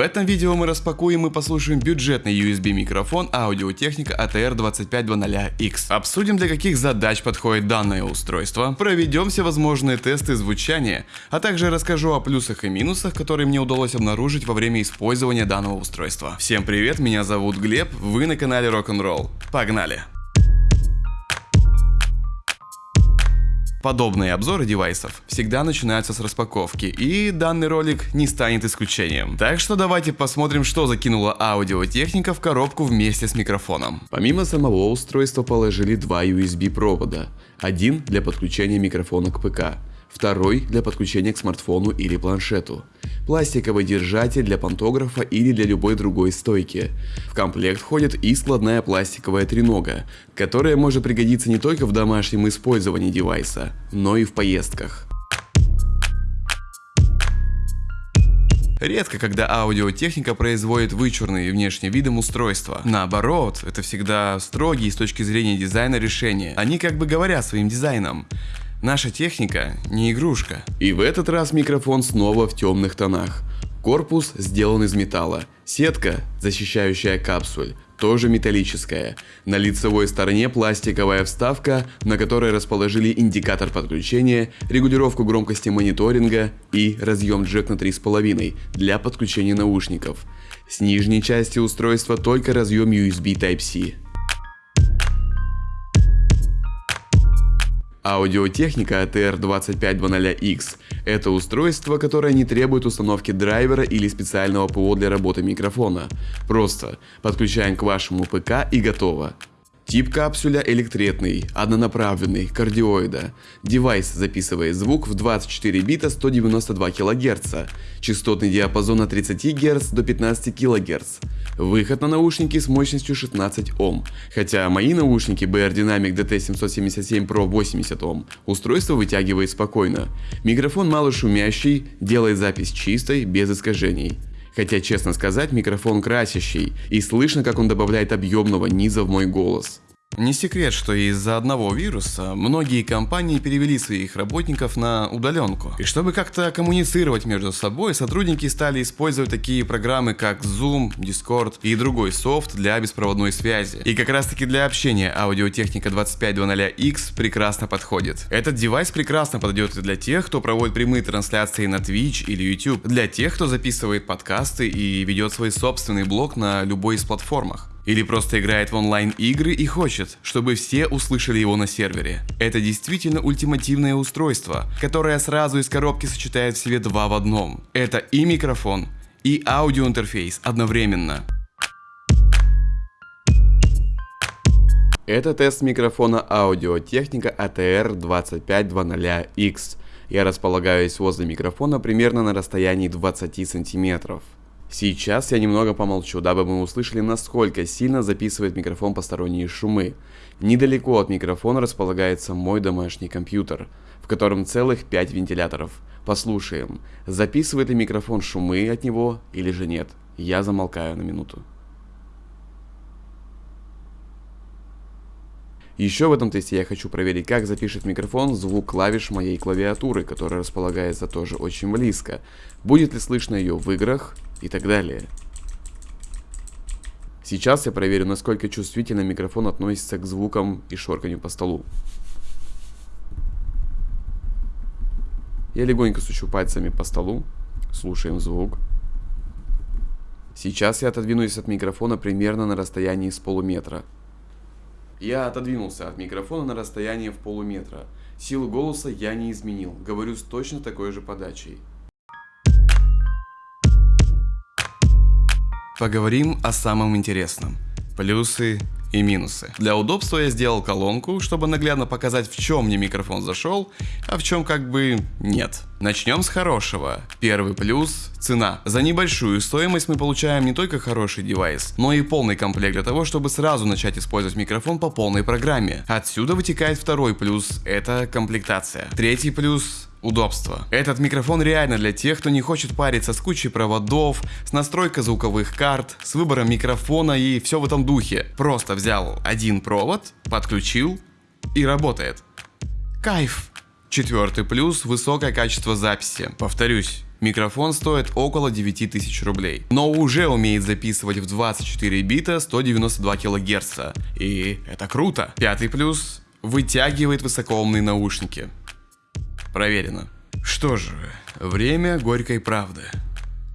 этом видео мы распакуем и послушаем бюджетный USB микрофон аудиотехника ATR2500X. Обсудим для каких задач подходит данное устройство, проведем все возможные тесты звучания, а также расскажу о плюсах и минусах, которые мне удалось обнаружить во время использования данного устройства. Всем привет, меня зовут Глеб, вы на канале Rock'n'Roll. Погнали! Подобные обзоры девайсов всегда начинаются с распаковки, и данный ролик не станет исключением. Так что давайте посмотрим, что закинула аудиотехника в коробку вместе с микрофоном. Помимо самого устройства положили два USB провода. Один для подключения микрофона к ПК, второй для подключения к смартфону или планшету. Пластиковый держатель для пантографа или для любой другой стойки. В комплект входит и складная пластиковая тренога, которая может пригодиться не только в домашнем использовании девайса, но и в поездках. Редко, когда аудиотехника производит вычурные внешним видом устройства. Наоборот, это всегда строгие с точки зрения дизайна решения. Они как бы говорят своим дизайном. Наша техника не игрушка. И в этот раз микрофон снова в темных тонах. Корпус сделан из металла. Сетка, защищающая капсуль, тоже металлическая. На лицевой стороне пластиковая вставка, на которой расположили индикатор подключения, регулировку громкости мониторинга и разъем джек на 3,5 для подключения наушников. С нижней части устройства только разъем USB Type-C. Audio-Technica ATR2500X – это устройство, которое не требует установки драйвера или специального ПО для работы микрофона. Просто подключаем к вашему ПК и готово. Тип капсуля электретный, однонаправленный, кардиоида. Девайс записывает звук в 24 бита 192 кГц, частотный диапазон от 30 Гц до 15 кГц. Выход на наушники с мощностью 16 Ом, хотя мои наушники BR Dynamic DT777 Pro 80 Ом устройство вытягивает спокойно. Микрофон мало шумящий, делает запись чистой, без искажений. Хотя, честно сказать, микрофон красящий, и слышно, как он добавляет объемного низа в мой голос. Не секрет, что из-за одного вируса многие компании перевели своих работников на удаленку. И чтобы как-то коммуницировать между собой, сотрудники стали использовать такие программы, как Zoom, Discord и другой софт для беспроводной связи. И как раз таки для общения аудиотехника 2500X прекрасно подходит. Этот девайс прекрасно подойдет и для тех, кто проводит прямые трансляции на Twitch или YouTube, для тех, кто записывает подкасты и ведет свой собственный блог на любой из платформах. Или просто играет в онлайн игры и хочет, чтобы все услышали его на сервере. Это действительно ультимативное устройство, которое сразу из коробки сочетает в себе два в одном. Это и микрофон, и аудиоинтерфейс одновременно. Это тест микрофона аудиотехника ATR2500X. Я располагаюсь возле микрофона примерно на расстоянии 20 сантиметров. Сейчас я немного помолчу, дабы мы услышали, насколько сильно записывает микрофон посторонние шумы. Недалеко от микрофона располагается мой домашний компьютер, в котором целых 5 вентиляторов. Послушаем, записывает ли микрофон шумы от него или же нет. Я замолкаю на минуту. Еще в этом тесте я хочу проверить, как запишет микрофон звук клавиш моей клавиатуры, которая располагается тоже очень близко. Будет ли слышно ее в играх, и так далее. Сейчас я проверю, насколько чувствительно микрофон относится к звукам и шорканью по столу. Я легонько сучу пальцами по столу, слушаем звук. Сейчас я отодвинусь от микрофона примерно на расстоянии с полуметра. Я отодвинулся от микрофона на расстояние в полуметра. Силу голоса я не изменил, говорю с точно такой же подачей. Поговорим о самом интересном. Плюсы и минусы. Для удобства я сделал колонку, чтобы наглядно показать, в чем мне микрофон зашел, а в чем как бы нет. Начнем с хорошего. Первый плюс – цена. За небольшую стоимость мы получаем не только хороший девайс, но и полный комплект для того, чтобы сразу начать использовать микрофон по полной программе. Отсюда вытекает второй плюс – это комплектация. Третий плюс Удобство. Этот микрофон реально для тех, кто не хочет париться с кучей проводов, с настройкой звуковых карт, с выбором микрофона и все в этом духе. Просто взял один провод, подключил и работает. Кайф! Четвертый плюс – высокое качество записи. Повторюсь, Микрофон стоит около 9000 рублей, но уже умеет записывать в 24 бита 192 кГц. И это круто. Пятый плюс – вытягивает высокоумные наушники. Проверено. Что же, время горькой правды.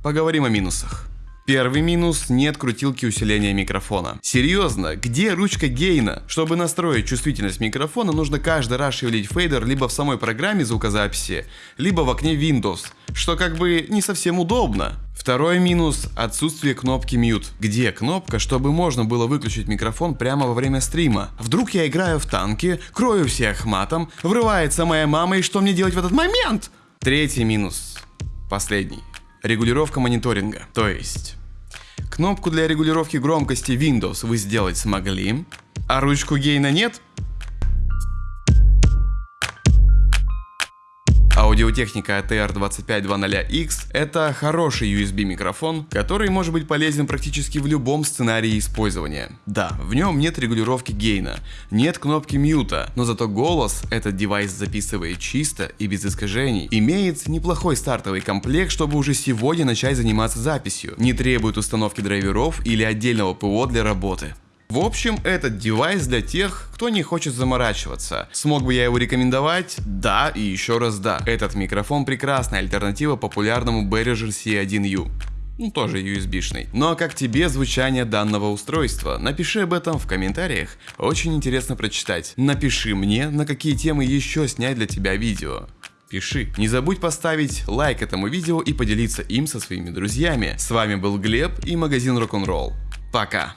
Поговорим о минусах. Первый минус – нет крутилки усиления микрофона. Серьезно, где ручка гейна? Чтобы настроить чувствительность микрофона, нужно каждый раз шевелить фейдер либо в самой программе звукозаписи, либо в окне Windows, что как бы не совсем удобно. Второй минус – отсутствие кнопки mute. Где кнопка, чтобы можно было выключить микрофон прямо во время стрима? Вдруг я играю в танки, крою всех матом, врывается моя мама и что мне делать в этот момент? Третий минус. Последний регулировка мониторинга. То есть, кнопку для регулировки громкости Windows вы сделать смогли, а ручку гейна нет? Аудиотехника ATR2520X – это хороший USB микрофон, который может быть полезен практически в любом сценарии использования. Да, в нем нет регулировки гейна, нет кнопки мьюта, но зато голос этот девайс записывает чисто и без искажений. Имеет неплохой стартовый комплект, чтобы уже сегодня начать заниматься записью. Не требует установки драйверов или отдельного ПО для работы. В общем, этот девайс для тех, кто не хочет заморачиваться. Смог бы я его рекомендовать? Да и еще раз да. Этот микрофон прекрасная альтернатива популярному Behringer C1U ну, тоже USB-шный. Ну а как тебе звучание данного устройства? Напиши об этом в комментариях, очень интересно прочитать. Напиши мне, на какие темы еще снять для тебя видео. Пиши. Не забудь поставить лайк этому видео и поделиться им со своими друзьями. С вами был Глеб и магазин Rock'n'Roll. Пока.